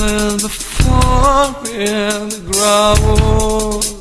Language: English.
with the fork in the gravel.